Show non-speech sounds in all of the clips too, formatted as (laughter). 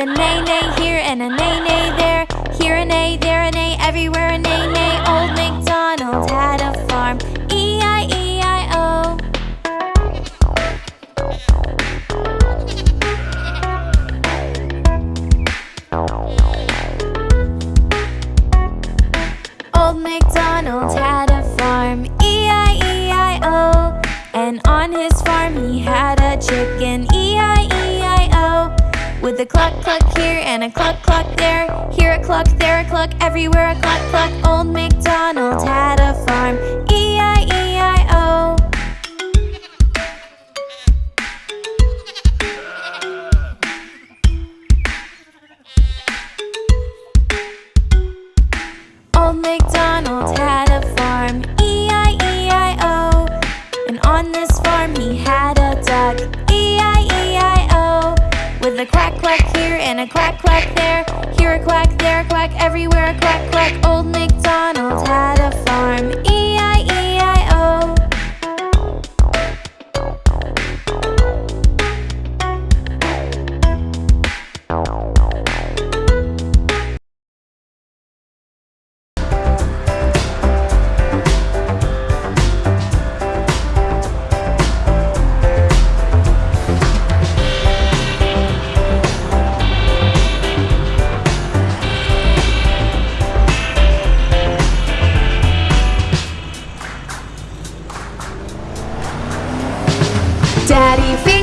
the nay nay Daddy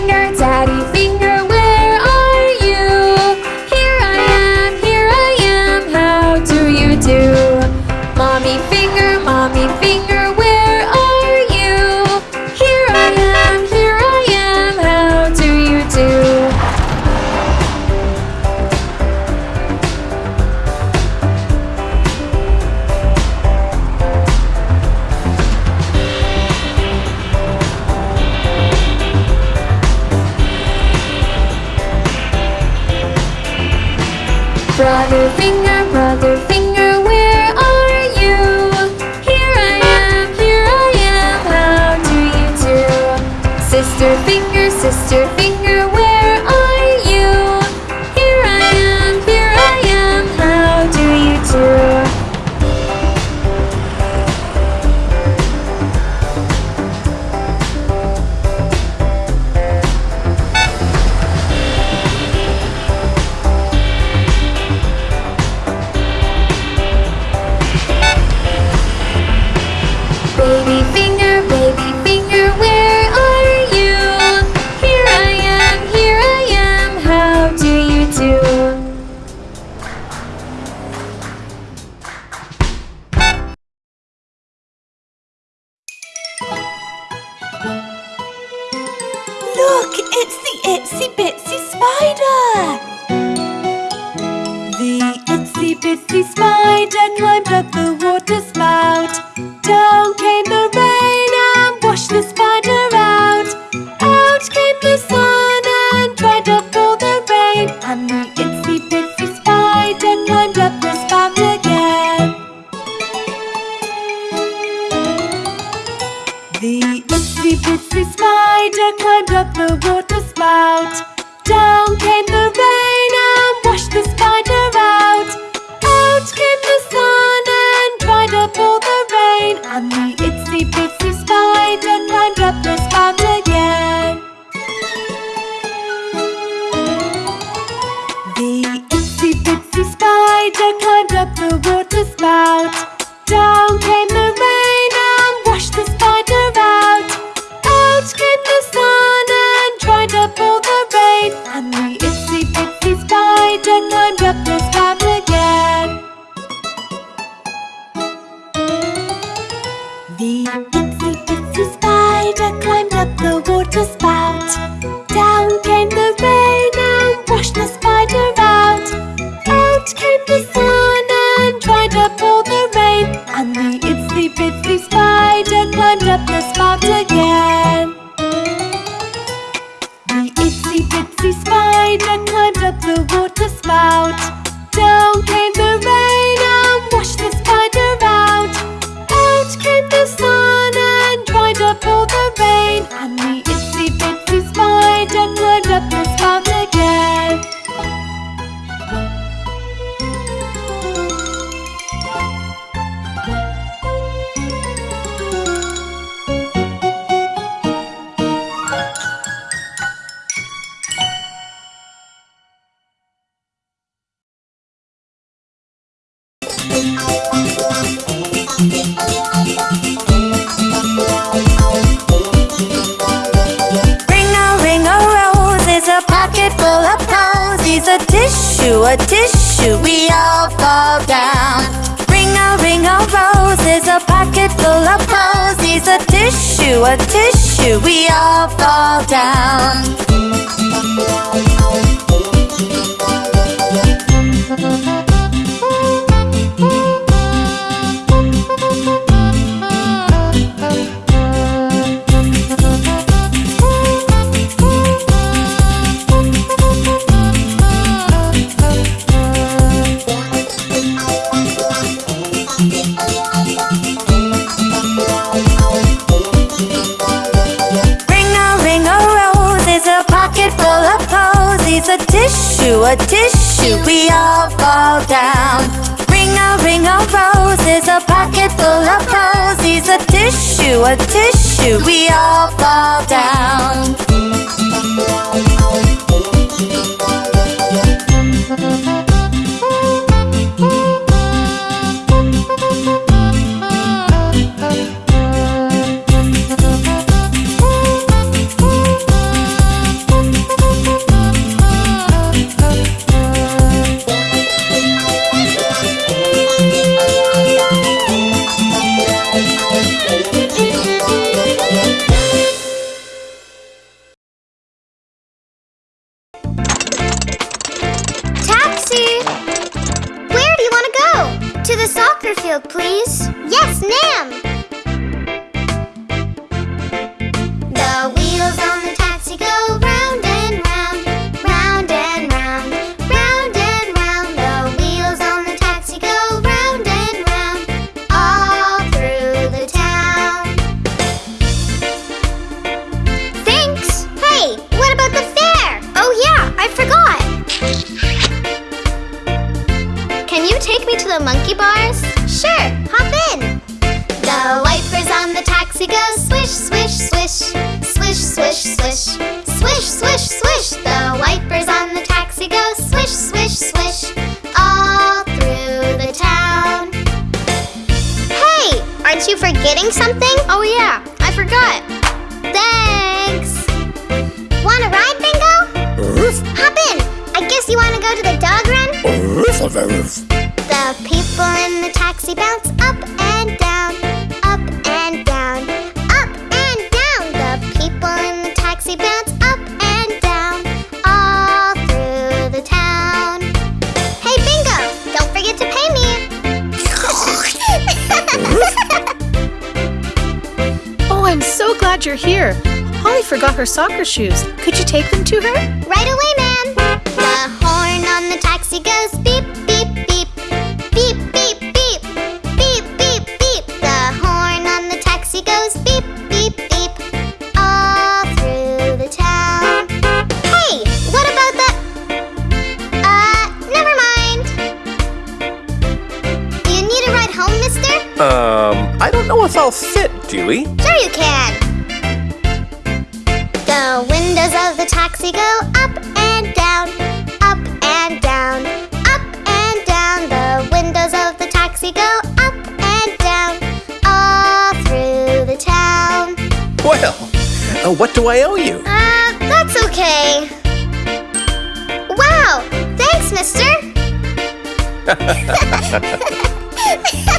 a tissue, a tissue, we all fall down. Ring a ring of roses, a pocket full of posies, a tissue, a tissue, we all fall down. to a tissue, we all fall down. Ring a ring of roses, a pocket full of posies, a tissue, a tissue, we all fall down. monkey bars? Sure, hop in! The wipers on the taxi go swish, swish, swish Swish, swish, swish Swish, swish, swish The wipers on the taxi go swish, swish, swish All through the town Hey, aren't you forgetting something? Oh yeah, I forgot Thanks! Want to ride, Bingo? Hop in! I guess you want to go to the dog run? Forgot her soccer shoes. Could you take them to her? Right away, ma'am. The horn on the taxi goes beep, beep, beep. Beep, beep, beep. Beep, beep, beep. The horn on the taxi goes beep, beep, beep. All through the town. Hey, what about the. Uh, never mind. Do you need a ride home, mister? Um, I don't know if I'll fit, Dewey. Sure you can. Taxi go up and down, up and down, up and down. The windows of the taxi go up and down, all through the town. Well, uh, what do I owe you? Uh, that's okay. Wow, thanks, mister. (laughs) (laughs)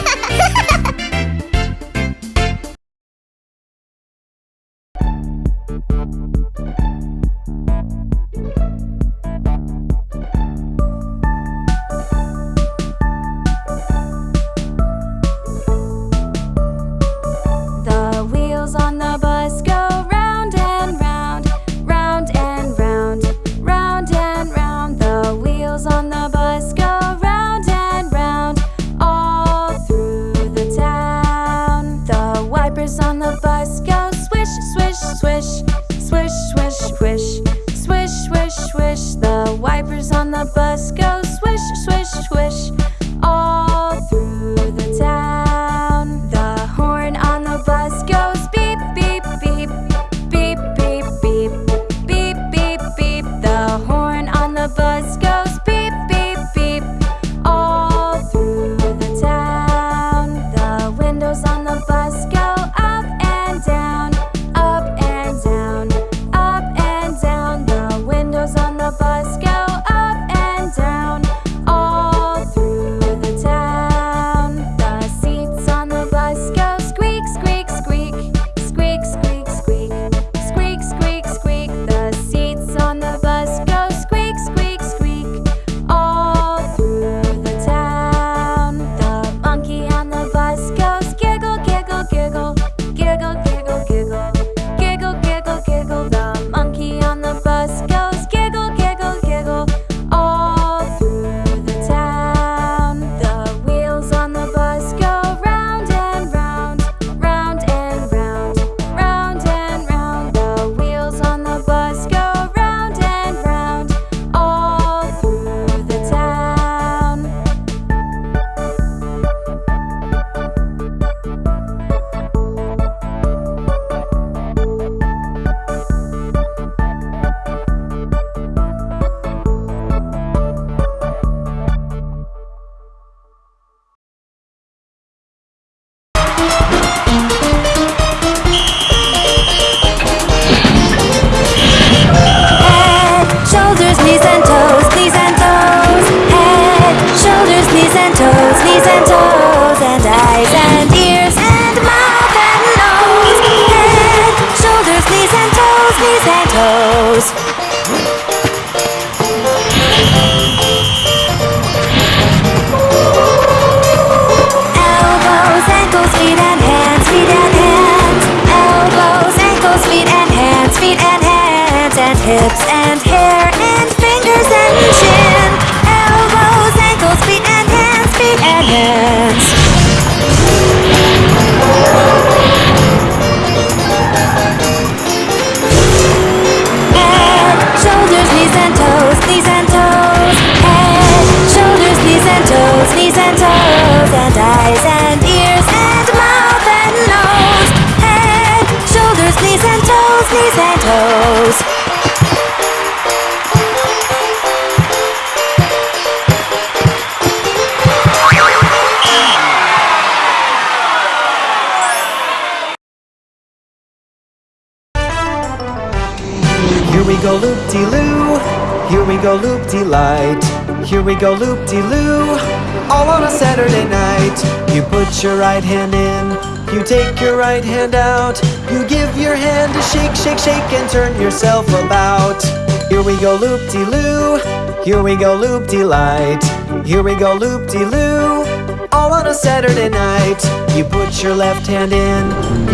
Night. You put your right hand in, you take your right hand out, you give your hand a shake, shake, shake, and turn yourself about. Here we go loop-de-loo, here we go loop-de-light, here we go loop-de-loo, all on a Saturday night. You put your left hand in,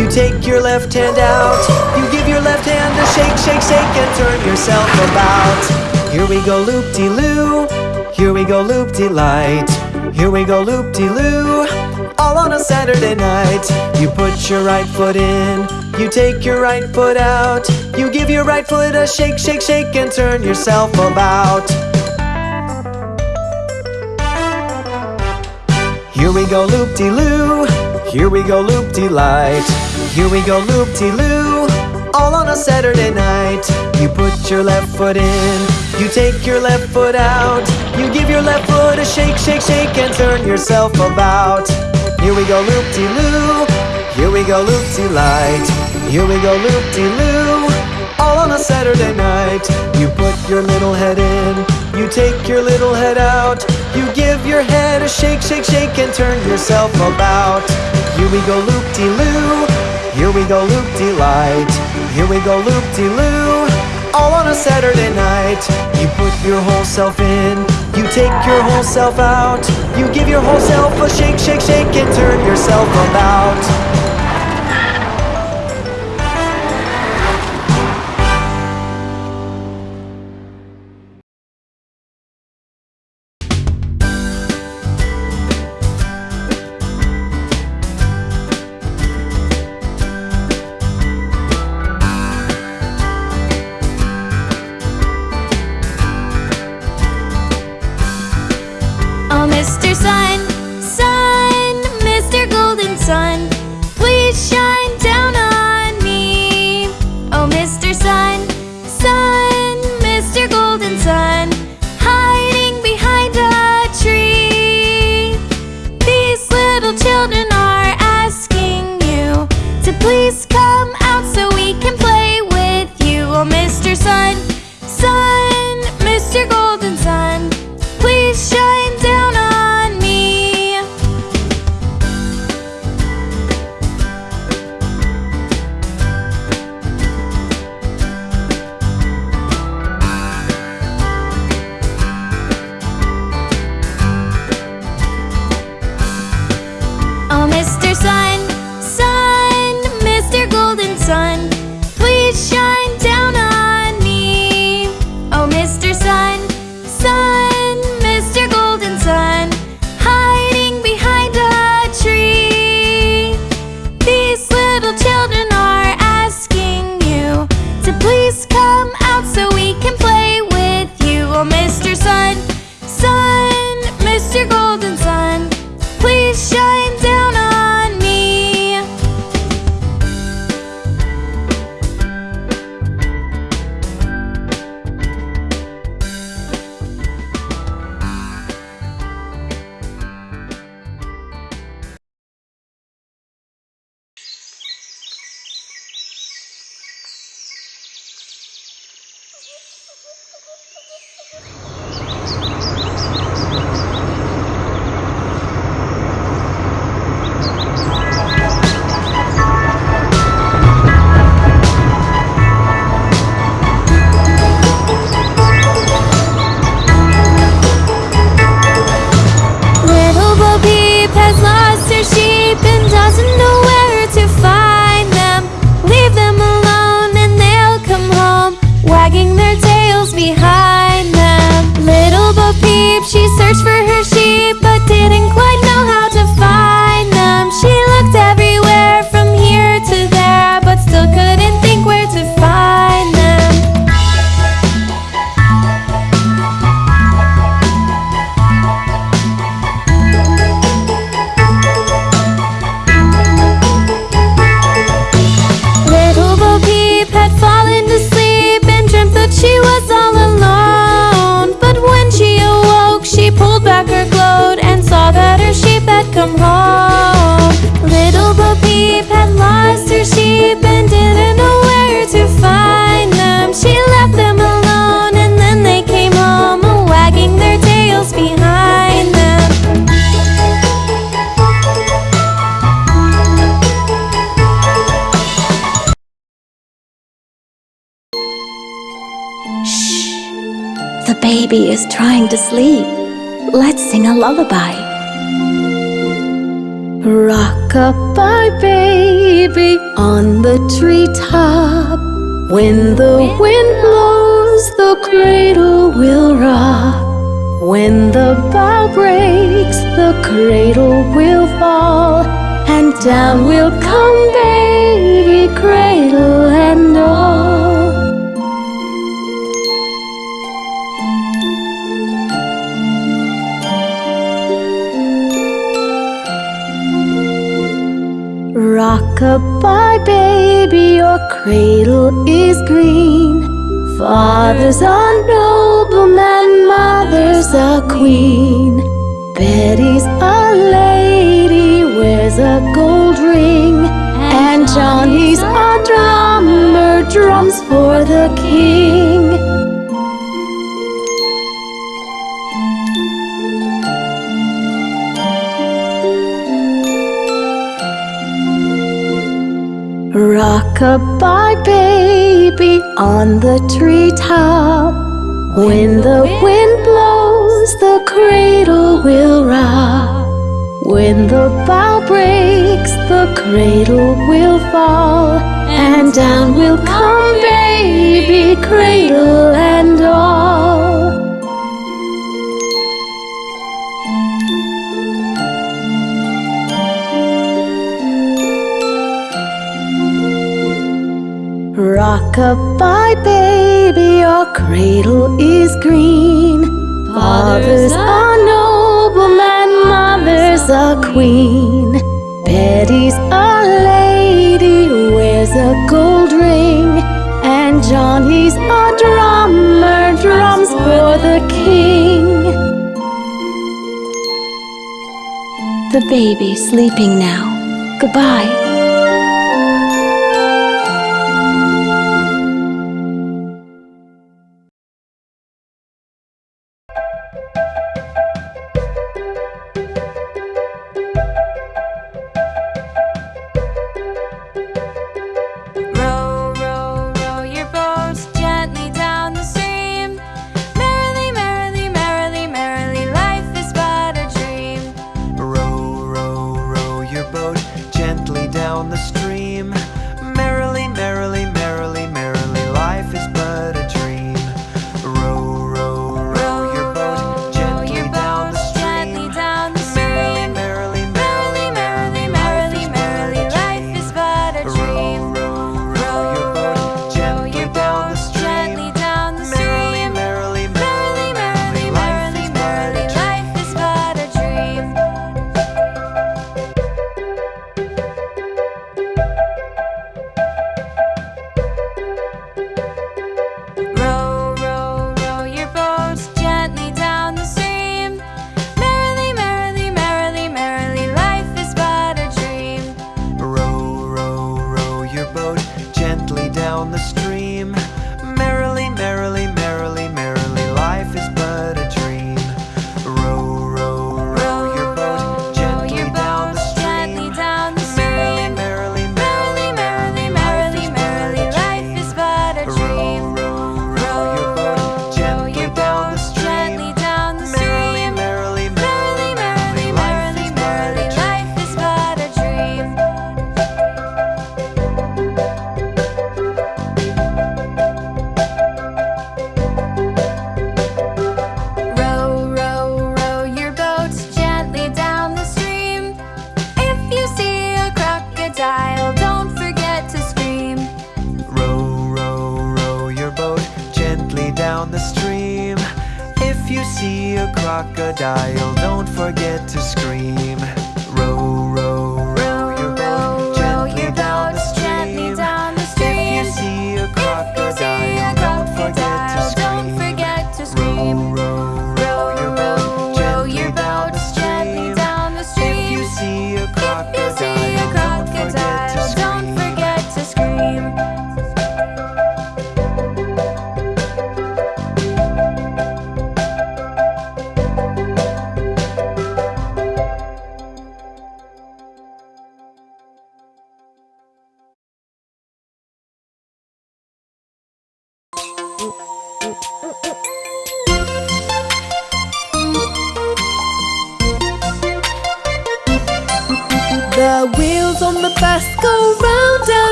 you take your left hand out. You give your left hand a shake, shake, shake, and turn yourself about. Here we go, loop de loo. Here we go, loop de light. Here we go, loop de loo. All on a Saturday night. You put your right foot in, you take your right foot out. You give your right foot a shake, shake, shake, and turn yourself about. Here we go loop de loo. Here we go loop de light. Here we go loop de loo. All on a Saturday night. You put your left foot in. You take your left foot out. You give your left foot a shake, shake, shake, and turn yourself about. Here we go loop de loo. Here we go loop de light. Here we go loop de loo. All on a Saturday night. You put your little head in. You take your little head out. You give your head a shake, shake, shake, and turn yourself about. Here we go loop de loo. Here we go loop de light. Here we go loop de loo. All on a Saturday night. You put your whole self in. You take your whole self out. You give your whole self a shake, shake, shake, and turn yourself about. Oh, Mr. lullaby. Rock-a-bye, baby, on the treetop. When the wind blows, the cradle will rock. When the bough breaks, the cradle will fall, and down will come Goodbye, baby, your cradle is green. Father's a nobleman, mother's a queen. Betty's a lady, wears a gold ring. And Johnny's a drummer, drums for the king. Goodbye, baby, on the treetop. When the wind blows, the cradle will rock. When the bough breaks, the cradle will fall. And down will come baby, cradle and all. Rock-a-bye, baby, your cradle is green. Father's a nobleman, mother's a queen. Betty's a lady, wears a gold ring. And Johnny's a drummer, drums for the king. The baby sleeping now. Goodbye.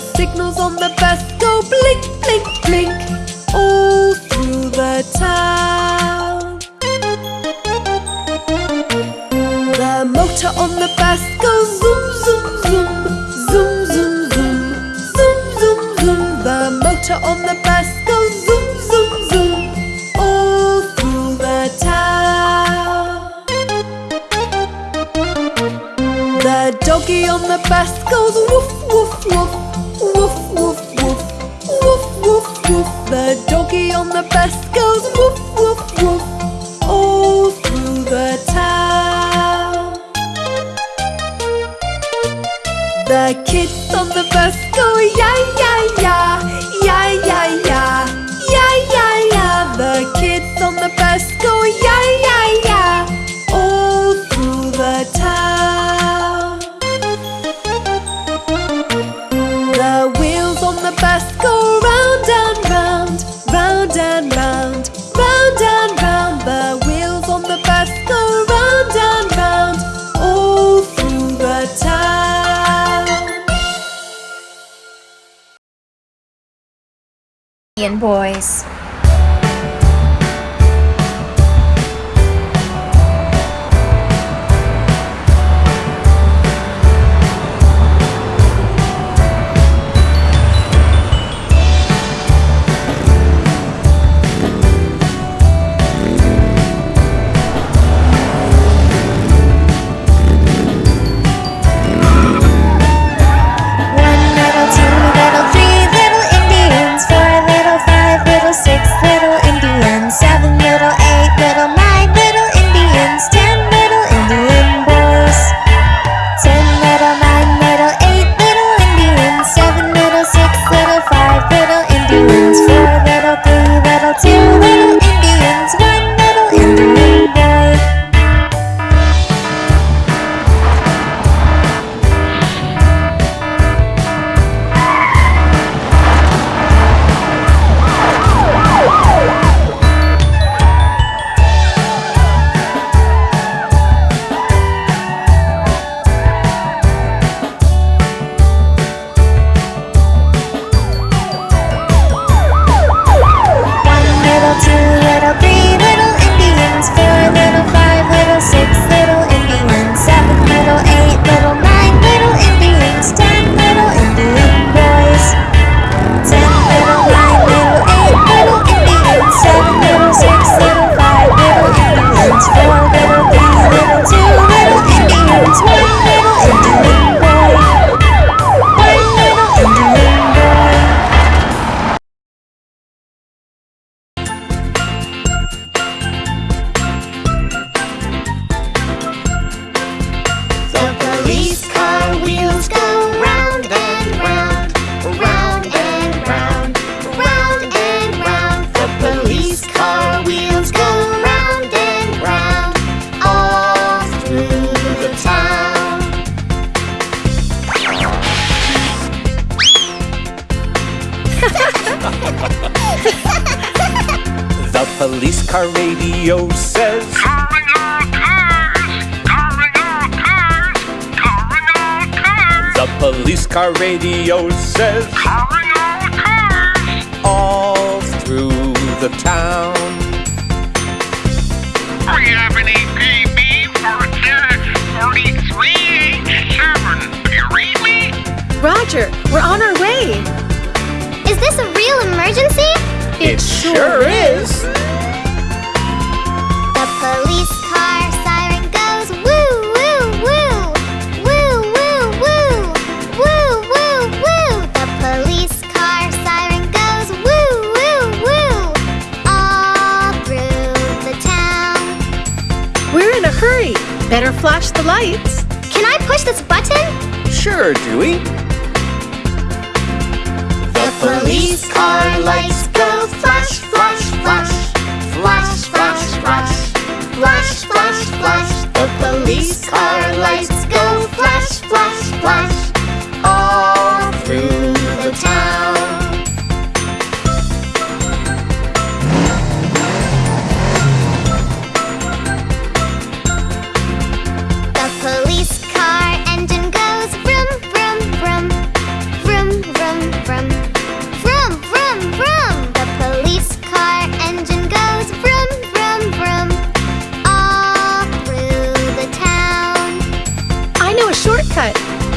Signals on the bus radio says all cars All through the town We have an APB for 4387 Do you read me? Roger, we're on our way Is this a real emergency? It, it sure is. is. Better flash the lights. Can I push this button? Sure, Dewey. The police car lights go flash, flash, flash. Flash, flash, flash. Flash, flash, flash. The police car lights go flash, flash, flash. All through the town.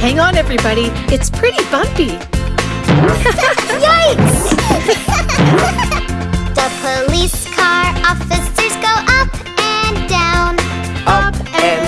Hang on, everybody. It's pretty bumpy. Yikes! (laughs) the police car officers go up and down. Up and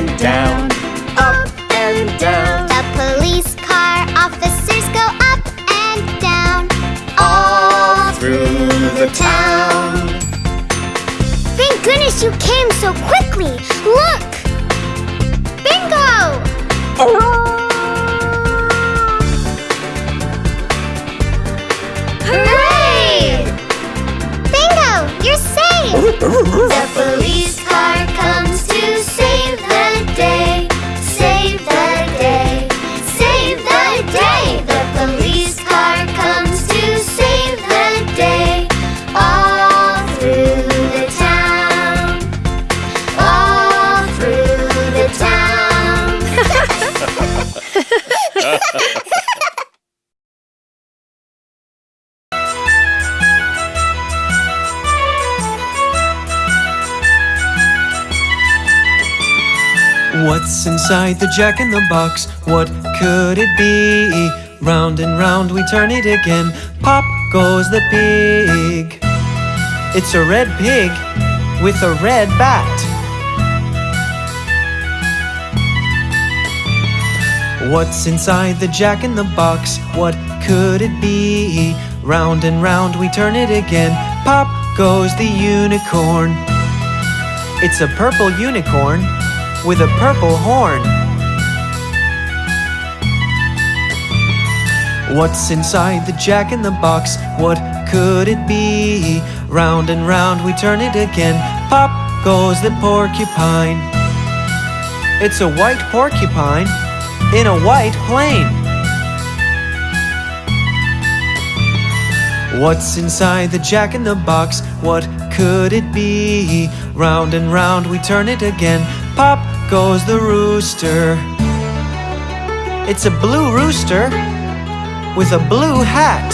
inside the jack in the box? What could it be? Round and round we turn it again. Pop goes the pig. It's a red pig with a red bat. What's inside the jack in the box? What could it be? Round and round we turn it again. Pop goes the unicorn. It's a purple unicorn with a purple horn. What's inside the jack in the box? What could it be? Round and round we turn it again. Pop goes the porcupine. It's a white porcupine in a white plane. What's inside the jack in the box? What could it be? Round and round we turn it again. Pop goes the rooster. It's a blue rooster with a blue hat.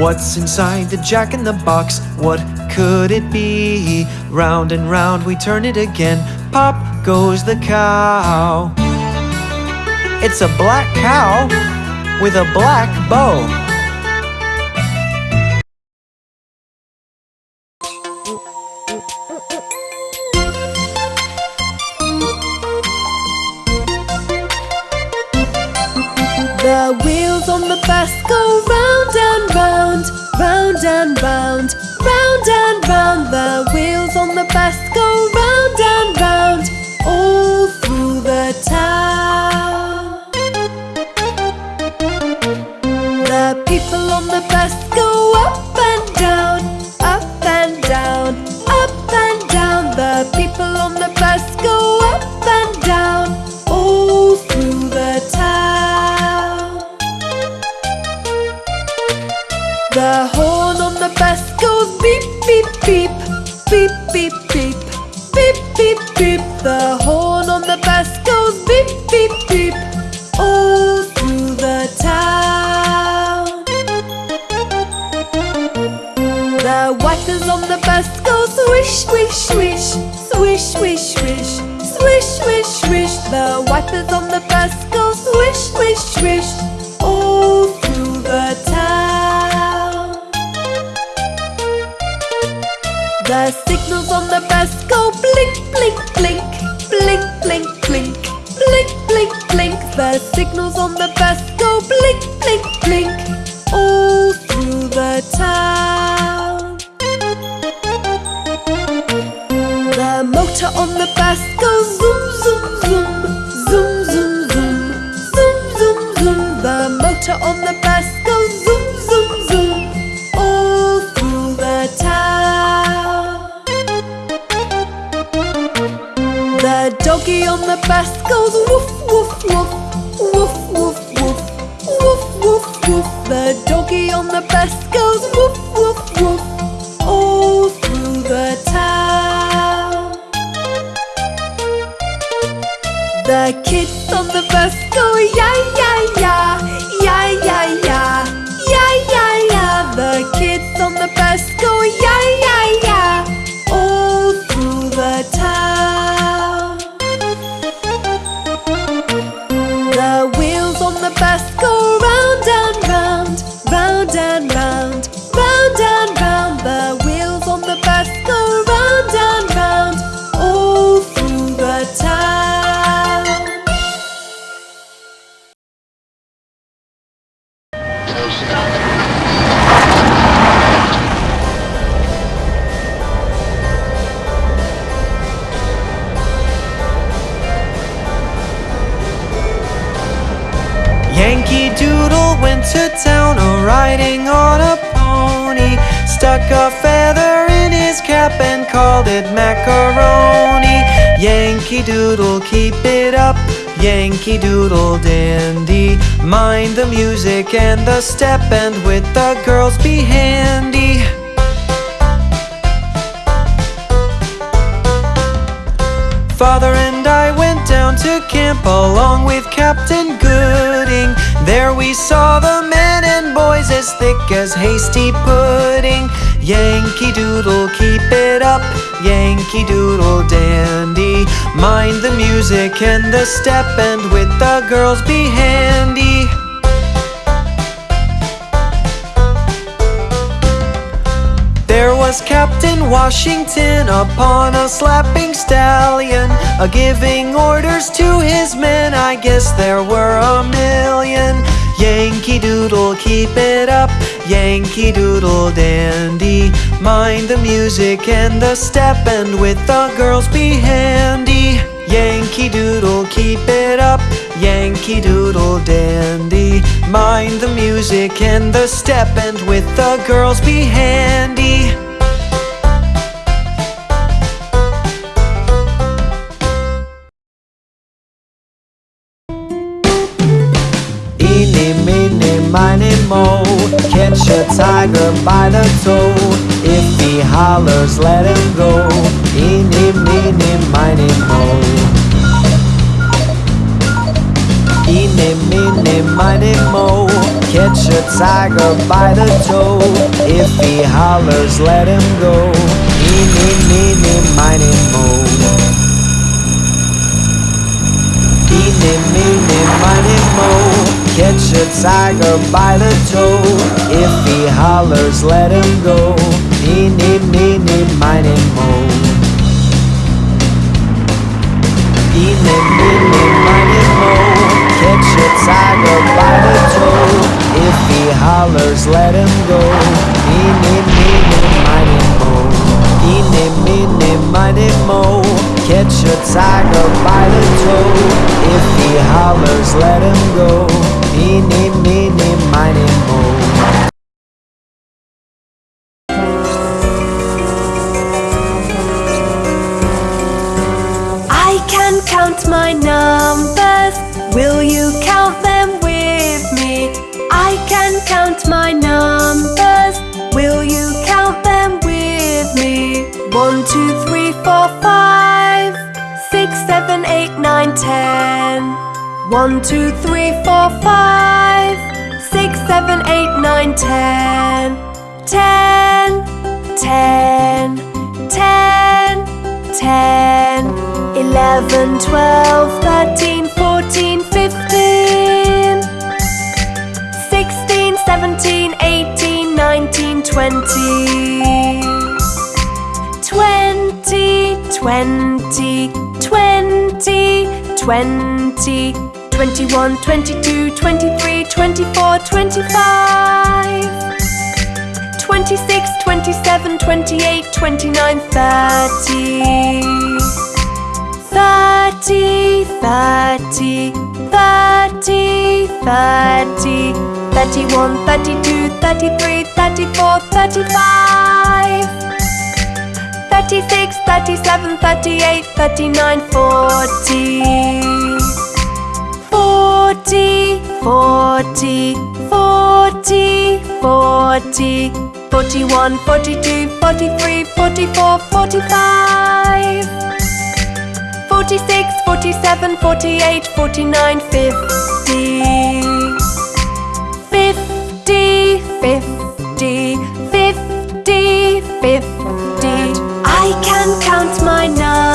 What's inside the jack in the box? What could it be? Round and round we turn it again. Pop goes the cow. It's a black cow with a black bow. Motor on the bus goes zoom, zoom, zoom All through the town. The doggy on the bus goes woof, woof, woof Woof, woof, woof Woof, woof, woof. The doggy on the bus goes woof and the step, and with the girls be handy. Father and I went down to camp along with Captain Gooding. There we saw the men and boys as thick as hasty pudding. Yankee Doodle, keep it up. Yankee Doodle dandy. Mind the music and the step, and with the girls be handy. Was Captain Washington upon a slapping stallion, a giving orders to his men. I guess there were a million. Yankee Doodle, keep it up. Yankee Doodle dandy. Mind the music and the step, and with the girls be handy. Yankee Doodle, keep it up. Yankee Doodle dandy. Mind the music and the step, and with the girls be handy. Catch a tiger by the toe. If he hollers, let him go. Eeny, meeny, miny, mo. Eeny, meeny, miny, mo. Catch a tiger by the toe. If he hollers, let him go. Eeny, meeny, miny, mo. Eeny, meeny, miny, mo Catch a tiger by the toe. If he hollers, let him go. Eeny, meeny, miny, mo. Eeny, meeny, miny, mo. Catch a tiger by the toe. If he hollers, let him go. Eeny, meeny, miny, mo. Eeny, meeny, miny, mo. Catch a tiger by the toe. If he hollers, let him go One, two, three, four, five, six, seven, eight, nine, ten. Ten, ten, ten, ten, eleven, twelve, thirteen, fourteen, fifteen, sixteen, seventeen, eighteen, nineteen, twenty. Twenty, twenty, twenty, twenty, twenty-one, twenty-two, twenty-three, twenty-four, twenty-five. 26, 27, 28, 29, 30. 30, 30, 30, 30, 31, 32, 33, 34, 35. 36, 37, 38, 39, 40. 40, 40, 40, 40, 41, 42, 43, 44, 45. 46, 47, 48, 49, 50. 50, 50, 50, 50. I can count my numbers.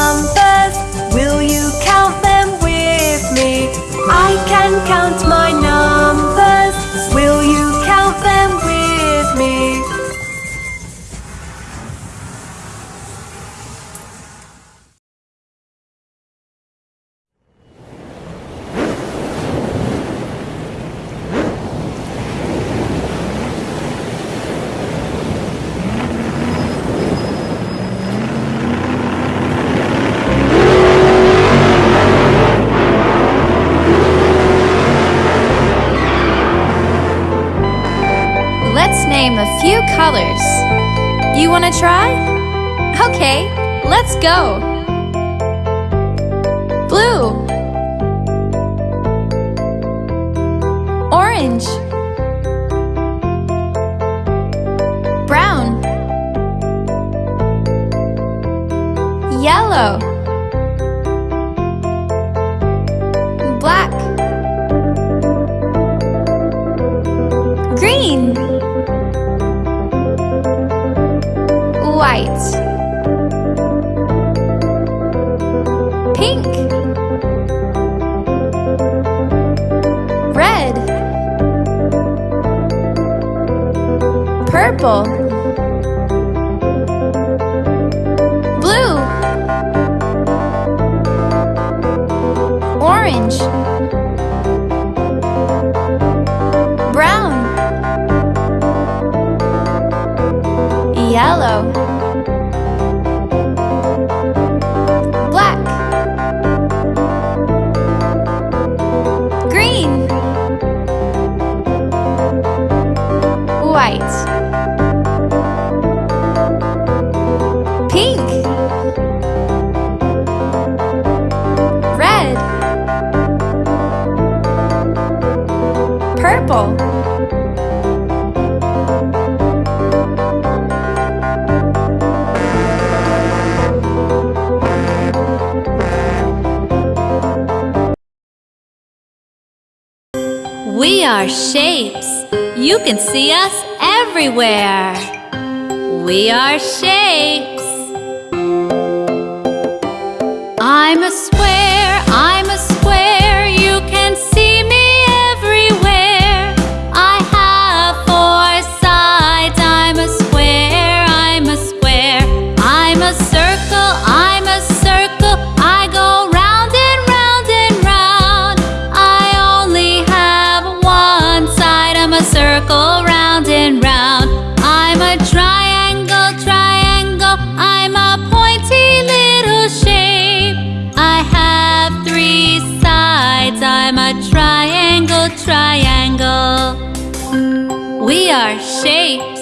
Go. Pink. Red. Purple. We are shapes. You can see us everywhere. We are shapes. I'm a Are shapes.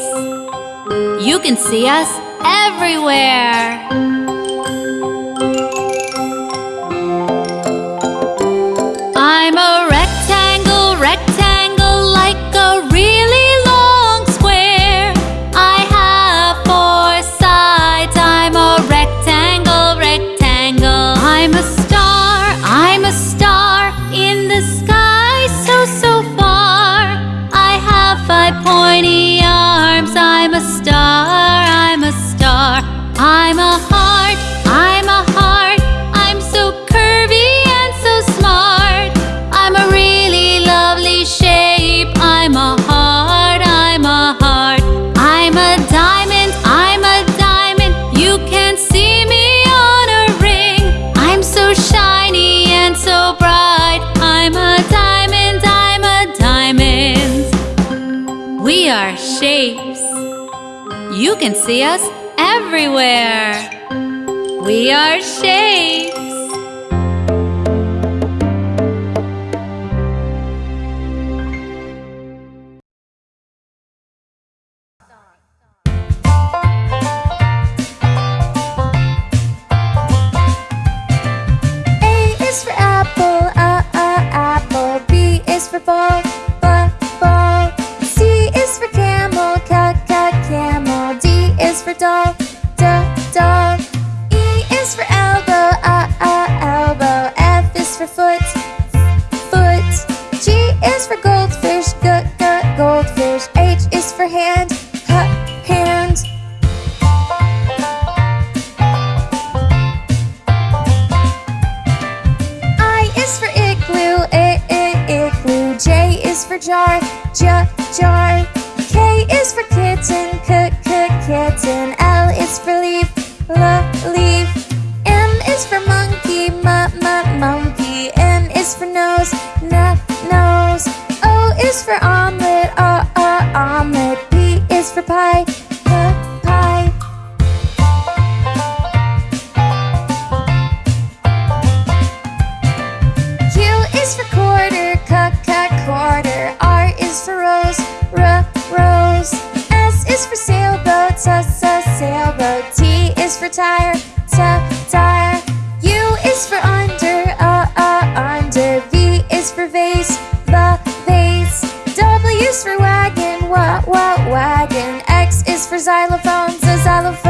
You can see us everywhere. Can see us everywhere. We are shapes. For tire, t, tire. U is for under, uh, uh, under. V is for vase, v, vase. W is for wagon, wa, wa, wagon. X is for xylophone, z, xylophone.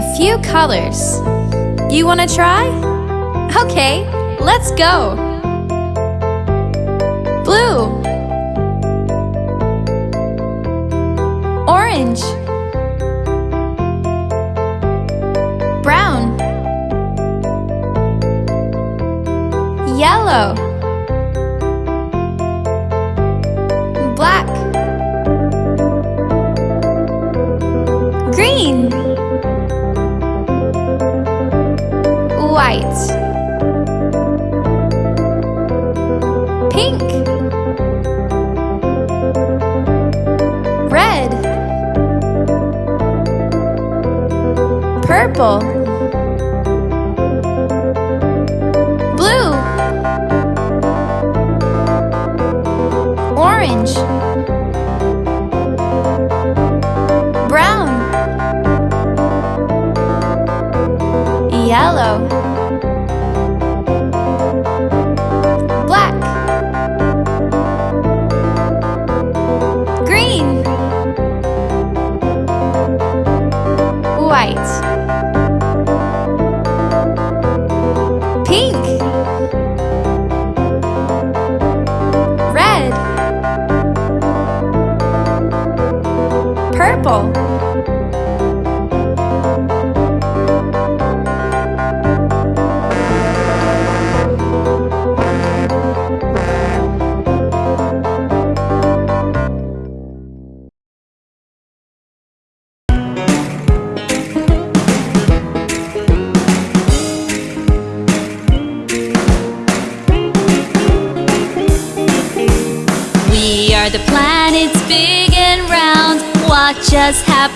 A few colors. You want to try? Okay, let's go. Blue. Orange. Brown. Yellow. Black. Green. White. Pink. Red. Purple. Blue. Orange. Brown. Yellow.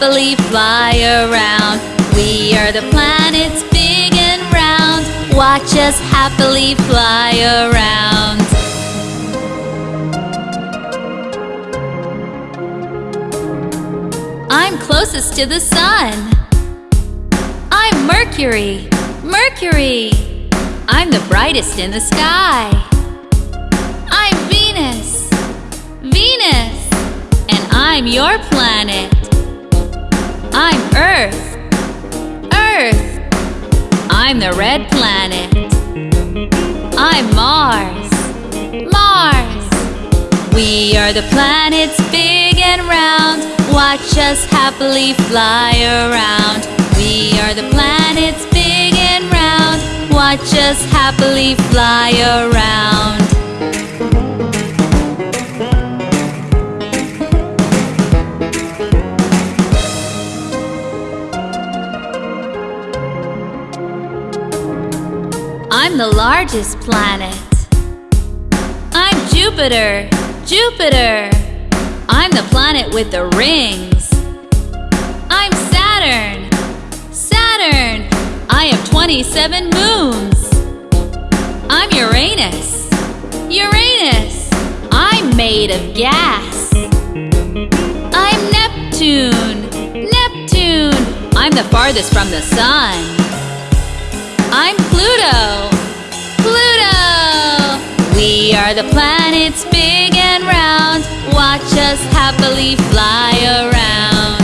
Happily fly around. We are the planets big and round. Watch us happily fly around. I'm closest to the sun. I'm Mercury. Mercury. I'm the brightest in the sky. I'm Venus. Venus. And I'm your planet. I'm Earth. Earth. I'm the red planet. I'm Mars. Mars. We are the planets big and round. Watch us happily fly around. We are the planets big and round. Watch us happily fly around. I'm the largest planet. I'm Jupiter, Jupiter. I'm the planet with the rings. I'm Saturn, Saturn. I have 27 moons. I'm Uranus, Uranus. I'm made of gas. I'm Neptune, Neptune. I'm the farthest from the sun. I'm Pluto. Pluto! We are the planets big and round. Watch us happily fly around.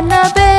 I'm